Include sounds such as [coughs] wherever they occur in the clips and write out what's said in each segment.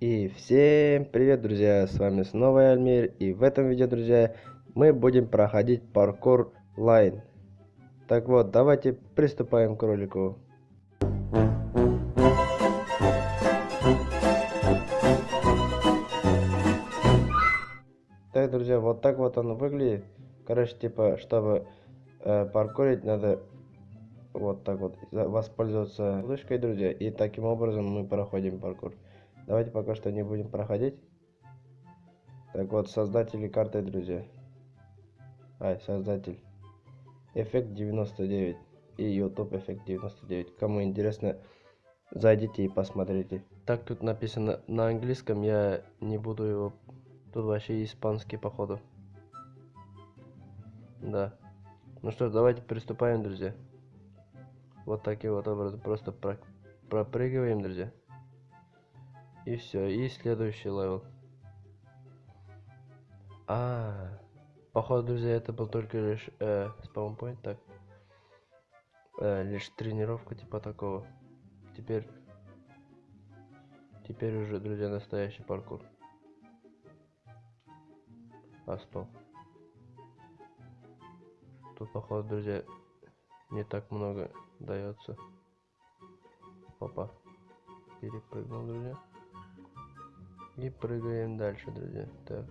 И всем привет, друзья! С вами снова Альмир. И в этом видео, друзья, мы будем проходить паркур лайн. Так вот, давайте приступаем к ролику. Так, друзья, вот так вот он выглядит. Короче, типа, чтобы э, паркурить, надо вот так вот воспользоваться флешкой, друзья. И таким образом мы проходим паркур. Давайте пока что не будем проходить. Так вот, создатели карты, друзья. Ай, создатель. Эффект 99 и YouTube эффект 99. Кому интересно, зайдите и посмотрите. Так тут написано на английском, я не буду его... Тут вообще испанский, походу. Да. Ну что, давайте приступаем, друзья. Вот таким вот образом просто про пропрыгиваем, друзья. И все, и следующий level. А, -а, -а. походу, друзья, это был только лишь э, spawn point, так. Э, лишь тренировка типа такого. Теперь, теперь уже, друзья, настоящий паркур. А, стоп. Тут, походу, друзья, не так много дается. Опа. Перепрыгнул, друзья. И прыгаем дальше, друзья. Так.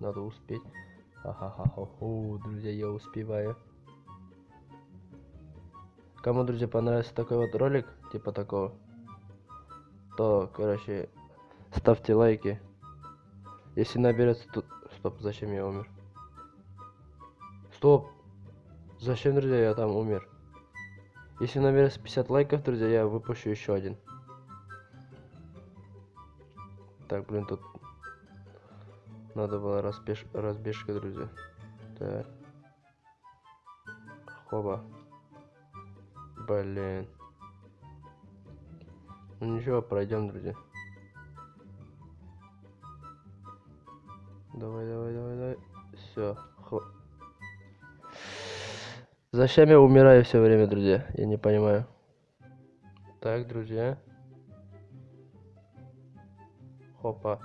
Надо успеть. Ха-ха-ха-хо, друзья, я успеваю. Кому, друзья, понравился такой вот ролик, типа такого, то, короче, ставьте лайки. Если наберется тут... Стоп, зачем я умер? Стоп! Зачем, друзья, я там умер? Если наберется 50 лайков, друзья, я выпущу еще один. Так, блин, тут надо было разбеж... разбежка, друзья. Так. Хоба. Блин. Ну ничего, пройдем, друзья. Давай, давай, давай, давай. Все. Зачем я умираю все время, друзья? Я не понимаю. Так, друзья. Хопа.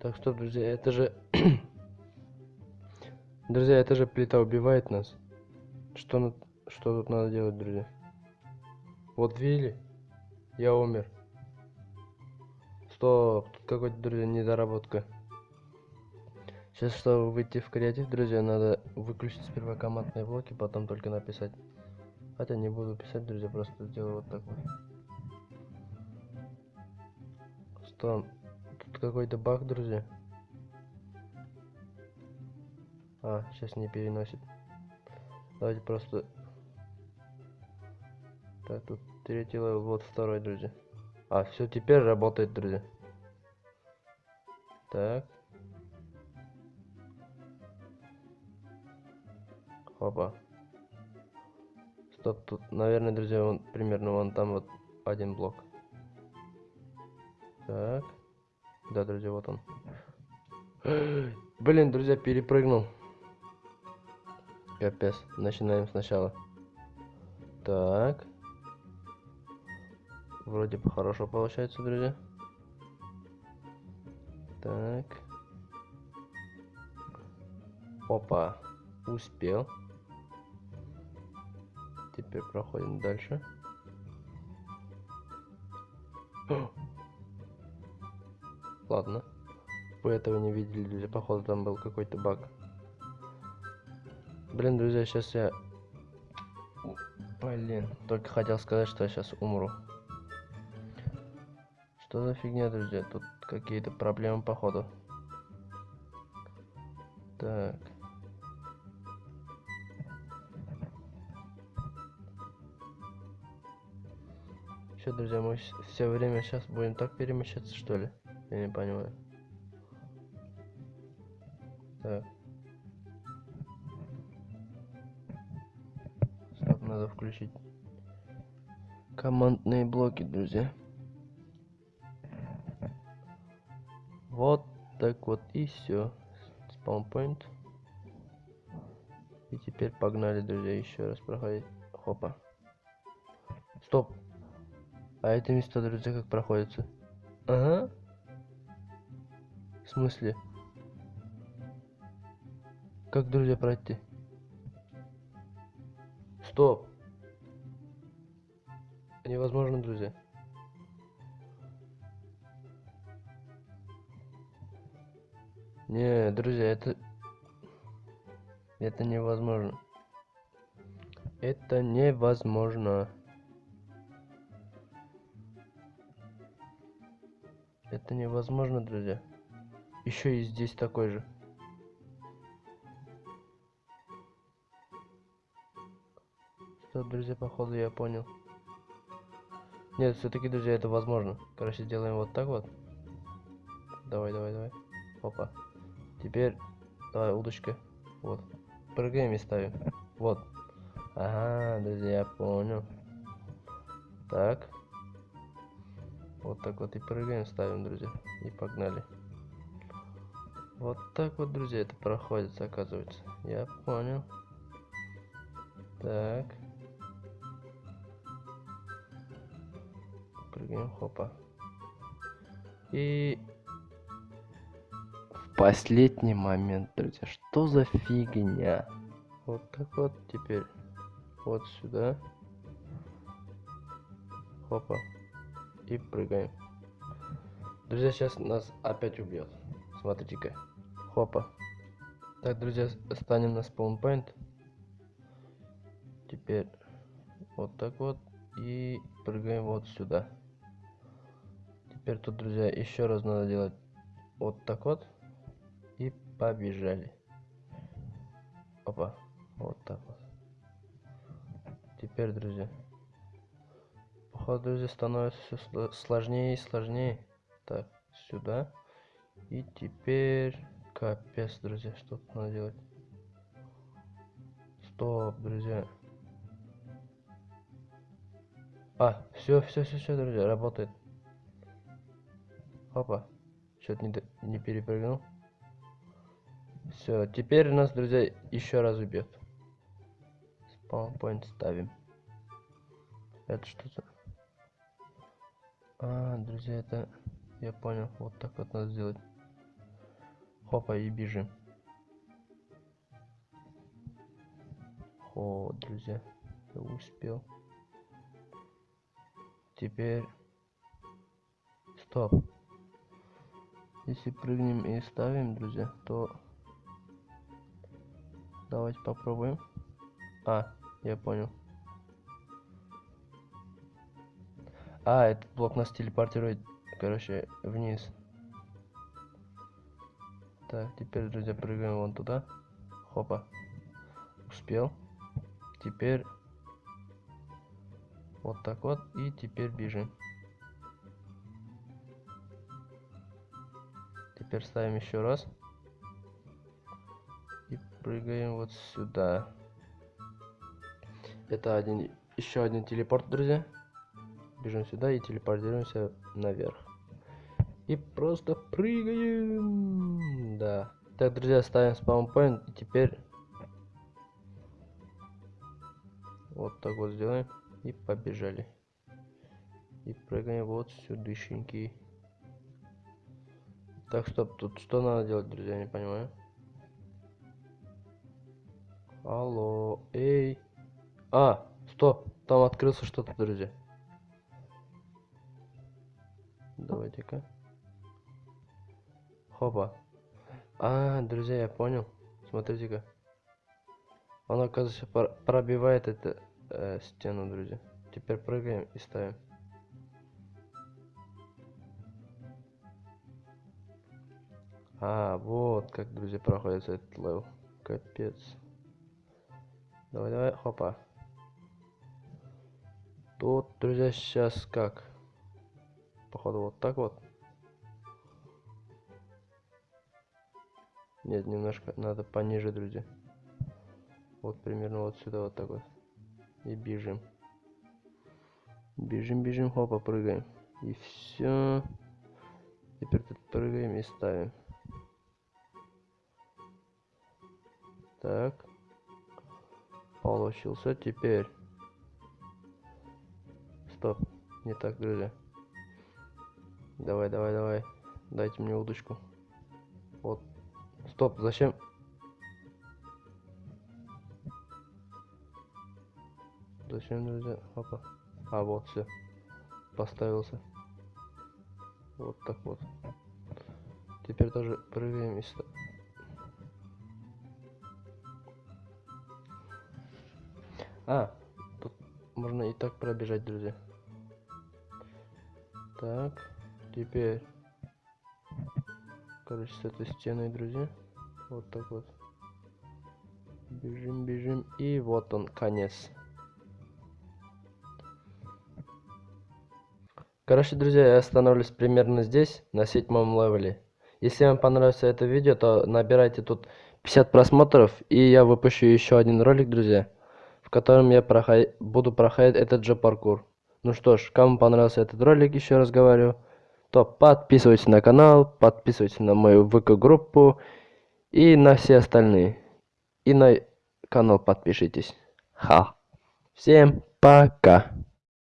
Так что, друзья, это же... [coughs] друзья, это же плита убивает нас. Что, что тут надо делать, друзья? Вот видели? Я умер. Стоп, тут какой-то, друзья, недоработка. Сейчас, чтобы выйти в креатив, друзья, надо выключить сперва командные блоки, потом только написать. Хотя не буду писать, друзья, просто сделаю вот так вот. Что? Тут какой-то баг, друзья. А, сейчас не переносит. Давайте просто... Так, тут третий level, вот второй, друзья. А, все теперь работает, друзья. Так. Опа. Стоп, тут, наверное, друзья, он примерно вон там вот один блок. Так. Да, друзья, вот он. Блин, друзья, перепрыгнул. Капец. Начинаем сначала. Так. Вроде бы хорошо получается, друзья. Так. Опа. Успел. Теперь проходим дальше. Ладно. Вы этого не видели, походу там был какой-то баг. Блин, друзья, сейчас я... Блин, только хотел сказать, что я сейчас умру. Что за фигня, друзья? Тут какие-то проблемы, походу. Так. Все, друзья, мы все время сейчас будем так перемещаться, что ли? Я не понимаю. Так. Стоп, надо включить командные блоки, друзья. Вот так вот и все. Спаунпоинт. И теперь погнали, друзья, еще раз проходить. Хопа. Стоп. А эти места, друзья, как проходятся? Ага. В смысле? Как, друзья, пройти? Стоп. Невозможно, друзья. Не, друзья, это... Это невозможно. Это невозможно. Это невозможно, друзья. Еще и здесь такой же. Что, друзья, походу я понял. Нет, все-таки, друзья, это возможно. Короче, сделаем вот так вот. Давай, давай, давай. Опа. Теперь, давай, удочка. Вот. Прыгаем и ставим. Вот. Ага, друзья, я понял. Так. Вот так вот и прыгаем, ставим, друзья. И погнали. Вот так вот, друзья, это проходит, оказывается. Я понял. Так. Прыгаем, хопа. И в последний момент, друзья, что за фигня? Вот так вот теперь. Вот сюда. Хопа. И прыгаем. Друзья, сейчас нас опять убьет. Смотрите-ка. Хопа. Так, друзья, станем на спаунпоинт. Теперь вот так вот. И прыгаем вот сюда. Теперь тут, друзья, еще раз надо делать вот так вот. И побежали. Опа. Вот так вот. Теперь, друзья. Походу, друзья, становится все сложнее и сложнее. Так, сюда. И теперь... Капец, друзья, что тут надо делать? Стоп, друзья. А, все, все, все, все, друзья, работает. Опа. Что-то не, не перепрыгнул. Все, теперь нас, друзья, еще раз убьет. Спаунпоинт ставим. Это что-то... А, друзья, это... Я понял. Вот так вот надо сделать. Хопа, и бежим. О, друзья. Я успел. Теперь... Стоп. Если прыгнем и ставим, друзья, то... Давайте попробуем. А, я понял. А, этот блок нас телепортирует, короче, вниз. Так, теперь, друзья, прыгаем вон туда. Хопа. Успел. Теперь вот так вот. И теперь бежим. Теперь ставим еще раз. И прыгаем вот сюда. Это один, еще один телепорт, друзья. Бежим сюда и телепортируемся наверх. И просто прыгаем. Да. Так, друзья, ставим спаунпоинт. И теперь вот так вот сделаем. И побежали. И прыгаем вот сюдышенький. Так, стоп, тут что надо делать, друзья, не понимаю. Алло, эй. А, стоп, там открылся что-то, друзья. Давайте-ка. Хопа. А, друзья, я понял. Смотрите-ка. Он, оказывается, пробивает эту э, стену, друзья. Теперь прыгаем и ставим. А, вот как, друзья, проходит этот level. Капец. Давай, давай, хопа. Тут, друзья, сейчас как? Походу вот так вот. Нет, немножко надо пониже, друзья. Вот примерно вот сюда вот так вот. И бежим. Бежим, бежим, хопа, прыгаем. И все. Теперь тут прыгаем и ставим. Так. Получился. Теперь. Стоп. Не так, друзья. Давай, давай, давай. Дайте мне удочку. Вот. Стоп, зачем? Зачем, друзья? Опа. А, вот, все. Поставился. Вот так вот. Теперь тоже прыгаем и ста- А, тут можно и так пробежать, друзья. Так, теперь, короче, с этой стеной, друзья, вот так вот. Бежим, бежим, и вот он, конец. Короче, друзья, я остановлюсь примерно здесь, на седьмом левеле. Если вам понравилось это видео, то набирайте тут 50 просмотров, и я выпущу еще один ролик, друзья, в котором я проход... буду проходить этот же паркур. Ну что ж, кому понравился этот ролик, еще раз говорю, то подписывайтесь на канал, подписывайтесь на мою ВК-группу и на все остальные. И на канал подпишитесь. Ха. Всем пока.